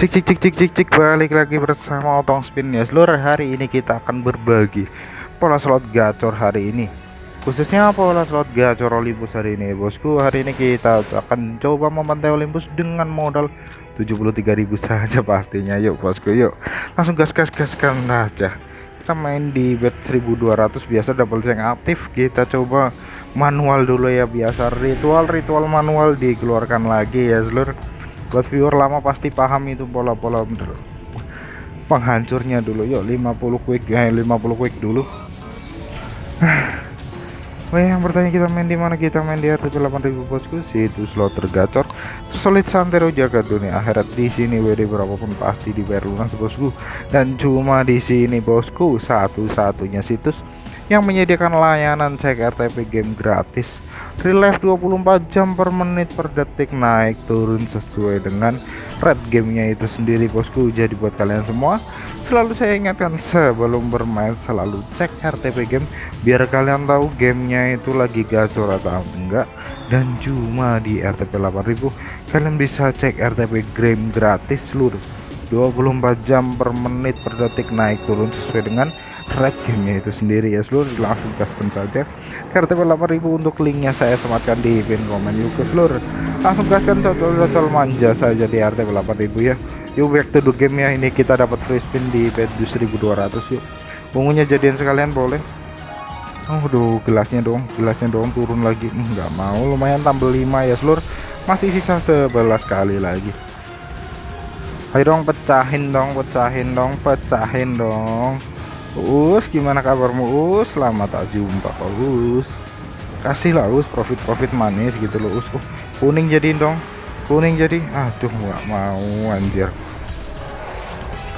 Cik cik cik cik cik cik. Balik lagi bersama Otong Spin ya seluruh hari ini kita akan berbagi pola slot gacor hari ini. Khususnya pola slot gacor Olympus hari ini bosku. Hari ini kita akan coba memantai Olympus dengan modal 73.000 saja pastinya. Yuk bosku yuk. Langsung gas gas gaskan aja. Kita main di bet 1200 biasa double yang aktif. Kita coba manual dulu ya. Biasa ritual-ritual manual dikeluarkan lagi ya seluruh buat viewer lama pasti paham itu pola-pola penghancurnya dulu. Yuk 50 quick ya 50 quick dulu. Oh yang bertanya kita main di mana? Kita main di RTP 8000 bosku. Situ slot tergacor. Solid santero jaga dunia akhirat. Di sini WD berapapun pasti dibayar lunas bosku. Dan cuma di sini bosku. Satu-satunya situs yang menyediakan layanan cek RTP game gratis relief 24 jam per menit per detik naik turun sesuai dengan red gamenya itu sendiri bosku. Jadi buat kalian semua selalu saya ingatkan sebelum bermain selalu cek RTP game biar kalian tahu gamenya itu lagi gacor atau enggak. Dan cuma di RTP 8000 kalian bisa cek RTP game gratis seluruh 24 jam per menit per detik naik turun sesuai dengan red gamenya itu sendiri ya seluruh langsung custom saja. RTP 8000 untuk linknya saya sematkan di pin komen ke seluruh. Langsung gaskan cocol-cocol manja saja di RTP 8000 ya. Yuk back to the game ya. Ini kita dapat free spin di pet 1200 yuk. Ungunya jadian sekalian boleh? Oh aduh gelasnya dong gelasnya dong turun lagi. Enggak hmm, mau lumayan tambah 5 ya seluruh. Masih sisa 11 kali lagi. Ayo dong pecahin dong pecahin dong pecahin dong Us gimana kabarmu Us? Selamat tak jumpa Us. Kasih lah profit-profit manis gitu loh Us. Uh, kuning jadiin dong. Kuning jadi. Aduh nggak mau anjir.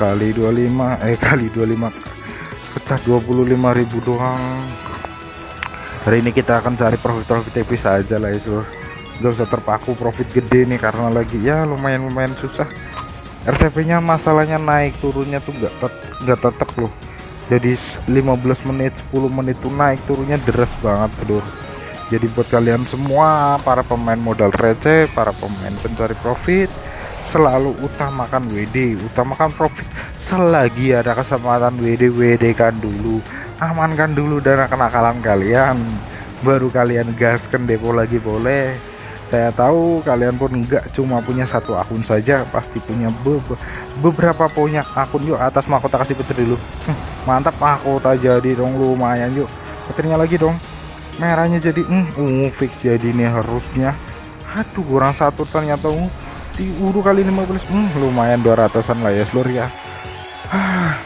Kali 25 eh kali 25 pecah 25.000 doang. Hari ini kita akan cari profit-profit tipis aja lah itu gak usah terpaku profit gede nih karena lagi ya lumayan-lumayan susah. RTP nya masalahnya naik turunnya tuh nggak nggak tetap loh jadi 15 menit 10 menit tuh naik turunnya deras banget bro jadi buat kalian semua para pemain modal receh para pemain pencari profit selalu utamakan WD utamakan profit. Selagi ada kesempatan WD WD kan dulu. Amankan dulu dana kenakalan kalian. Baru kalian gaskan depo lagi boleh. Saya tahu kalian pun enggak cuma punya satu akun saja pasti punya be beberapa punya akun. Yuk atas mahkota kasih petir dulu mantap mahkota jadi dong lumayan yuk. Petirnya lagi dong. Merahnya jadi hmm, ungu fix jadi nih harusnya. Aduh kurang satu ternyata ungu di uru kali 15 hmm, lumayan 200an lah ya seluruh ya. Ah,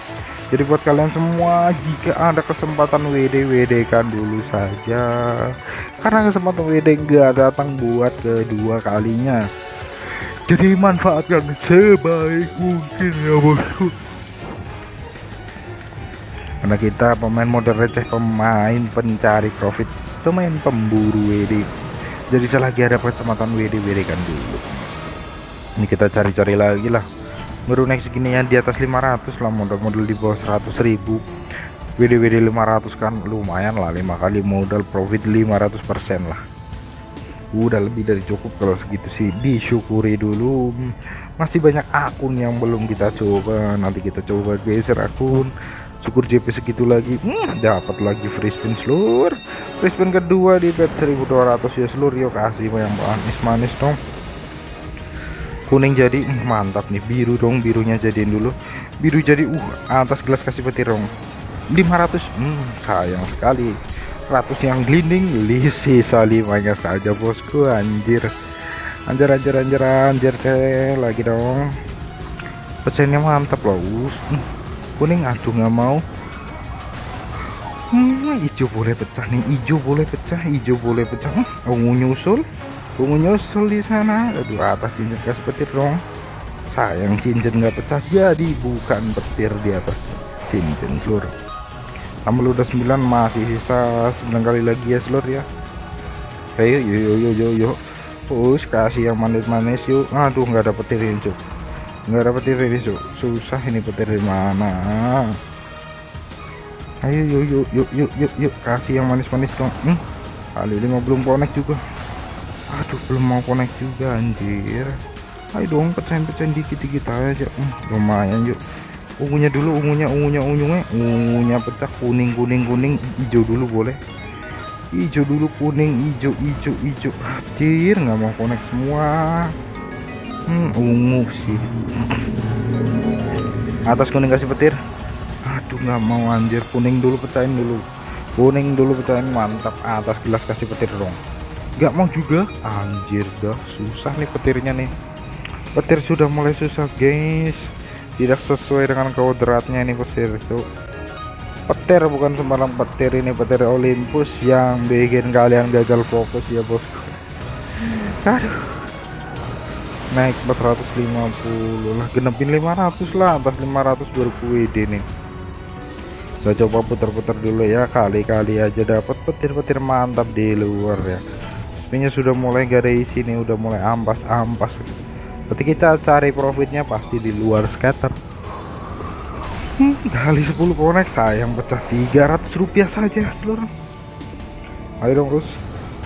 jadi buat kalian semua jika ada kesempatan WD WD kan dulu saja. Karena kesempatan WD gak datang buat kedua kalinya. Jadi manfaatkan sebaik mungkin ya bosku karena kita pemain model receh pemain pencari profit pemain pemburu WD jadi selagi ada kesempatan WD WD kan dulu. Ini kita cari-cari lagi lah. Baru naik segini ya di atas 500 lah modal-modal di bawah 100 ribu. WD WD 500 kan lumayan lah lima kali modal profit 500% lah. Udah lebih dari cukup kalau segitu sih. Disyukuri dulu. Masih banyak akun yang belum kita coba. Nanti kita coba geser akun syukur JP segitu lagi. Hmm, dapat lagi free spin seluruh. Free spin kedua di bet 1200 ya seluruh yuk kasih yang manis-manis dong. Kuning jadi hmm, mantap nih. Biru dong birunya jadiin dulu. Biru jadi uh atas gelas kasih petir dong. 500 hmm, sayang sekali. 100 yang glinding sisa limanya saja bosku anjir. Anjir anjir anjir anjir lagi dong. Pecahannya mantap loh uh kuning aduh nggak mau. Hmm, hijau boleh pecah nih hijau boleh pecah hijau boleh pecah. Hmm, ungu nyusul ungu nyusul di sana. Aduh atas cincin gas petir dong. Sayang cincin nggak pecah jadi bukan petir di atas cincin seluruh tambah udah 9 masih sisa 9 kali lagi ya seluruh ya. Ayo yuk yuk yuk yuk yuk push kasih yang manis-manis yuk. Aduh nggak ada petir ini cuk nggak ada petir ini su susah ini petir di mana? Ayo yuk yuk yuk yuk yuk yuk. Kasih yang manis-manis dong. Hmm, kali lima belum connect juga. Aduh belum mau connect juga anjir. Ayo dong pecahin-pecahin dikit-dikit aja. Hmm, lumayan yuk. Ungunya dulu ungunya ungunya ungunya. Ungunya pecah kuning kuning kuning. Hijau dulu boleh. Hijau dulu kuning hijau hijau hijau. Hadir nggak mau connect semua hmm, ungu sih. Atas kuning kasih petir. Aduh nggak mau anjir. Kuning dulu pecahin dulu. Kuning dulu pecahin mantap. Atas gelas kasih petir dong. Nggak mau juga. Anjir dah susah nih petirnya nih. Petir sudah mulai susah guys. Tidak sesuai dengan kodratnya ini petir itu. Petir bukan sembarang petir. Ini petir Olympus yang bikin kalian gagal fokus ya bosku. Aduh naik 450 lah genepin 500 lah atas 500 baru WD nih coba putar-putar dulu ya kali-kali aja dapat petir-petir mantap di luar ya. Spinnya sudah mulai isi nih udah mulai ampas-ampas. Berarti kita cari profitnya pasti di luar scatter. Hmm, kali 10 konek sayang pecah 300 rupiah saja seluruh ayo dong terus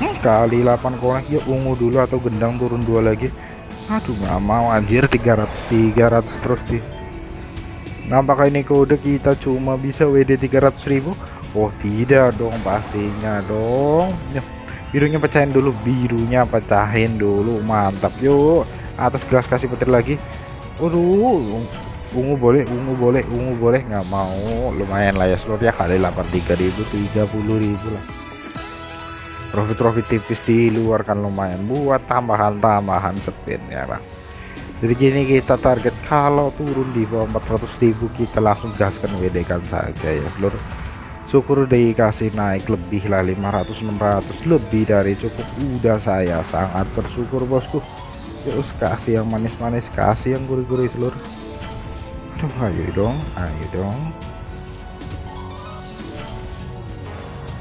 hmm, kali 8 konek ya ungu dulu atau gendang turun dua lagi aduh nggak mau anjir. 300 300 terus di apakah ini kode kita cuma bisa WD 300.000 Oh tidak dong pastinya dong. Birunya pecahin dulu birunya pecahin dulu. Mantap. Yuk atas gelas kasih petir lagi. Waduh ungu boleh ungu boleh ungu boleh. Nggak mau. Lumayan lah ya ya kali 83.000 30.000 lah profit-profit tipis di luar kan lumayan buat tambahan-tambahan spin ya lah jadi gini kita target kalau turun di bawah 400.000 kita langsung gaskan WD kan saja ya. Seluruh syukur dikasih naik lebih lah 500 600 lebih dari cukup. Udah saya sangat bersyukur bosku. Terus kasih yang manis-manis kasih yang gurih-gurih seluruh. Aduh ayo dong ayo dong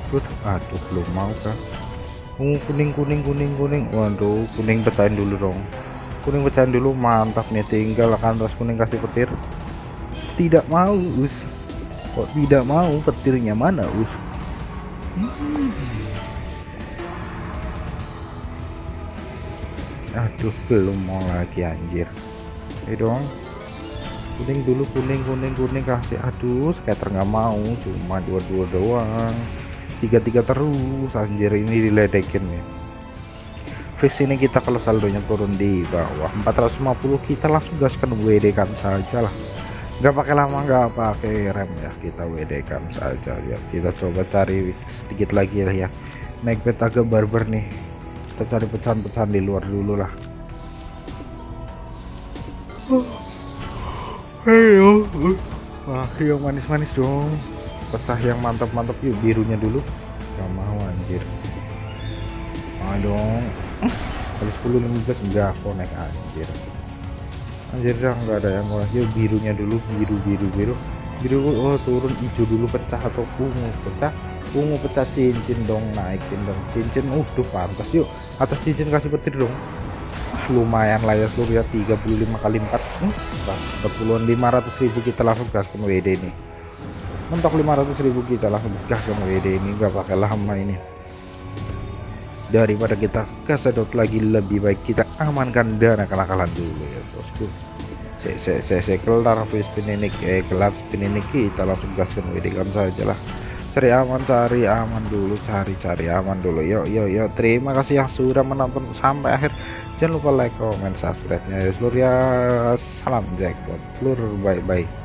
Aduh belum mau kah? Ungu kuning kuning kuning kuning. Waduh kuning pecahin dulu dong. Kuning pecahin dulu mantap nih. Tinggal akan terus kuning kasih petir. Tidak mau us. Kok tidak mau? Petirnya mana us? Hmm. aduh belum mau lagi anjir. Ayo dong. Kuning dulu kuning kuning kuning kasih. Aduh skater nggak mau. Cuma dua-dua doang tiga-tiga terus anjir ini diledekin nih. Fix ini kita kalau saldonya turun di bawah 450 kita langsung gaskan WD kan saja lah. Nggak pakai lama nggak pakai rem ya kita WD kan saja ya. Kita coba cari sedikit lagi lah ya. Naik beta agak barber nih. Kita cari pecahan-pecahan di luar dulu lah. Ayo. Wah, yang manis-manis dong. Pecah yang mantap-mantap yuk birunya dulu. Gak mau anjir. Ah dong. Kali 10 15 enggak konek anjir. Anjir dah enggak ada yang murah. Yuk birunya dulu, biru biru biru. Biru oh turun hijau dulu pecah atau ungu pecah. Ungu pecah cincin dong naikin dong. Cincin udah pantas yuk. Atas cincin kasih petir dong lumayan lah ya seluruh ya 35 kali 4 hmm, 40 500.000 kita langsung gaskan WD ini mentok 500.000 kita langsung gaskan WD ini gak pakai lama ini. Daripada kita kesedot lagi lebih baik kita amankan dana kalah-kalah dulu ya bosku. Saya saya saya kelar spin ini eh kelar spin ini kita langsung gaskan WD kan saja lah. Cari aman cari aman dulu cari cari aman dulu. Yuk yuk yuk terima kasih yang sudah menonton sampai akhir. Jangan lupa like comment subscribe nya ya seluruh ya. Salam jackpot. Seluruh bye bye